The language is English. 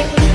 get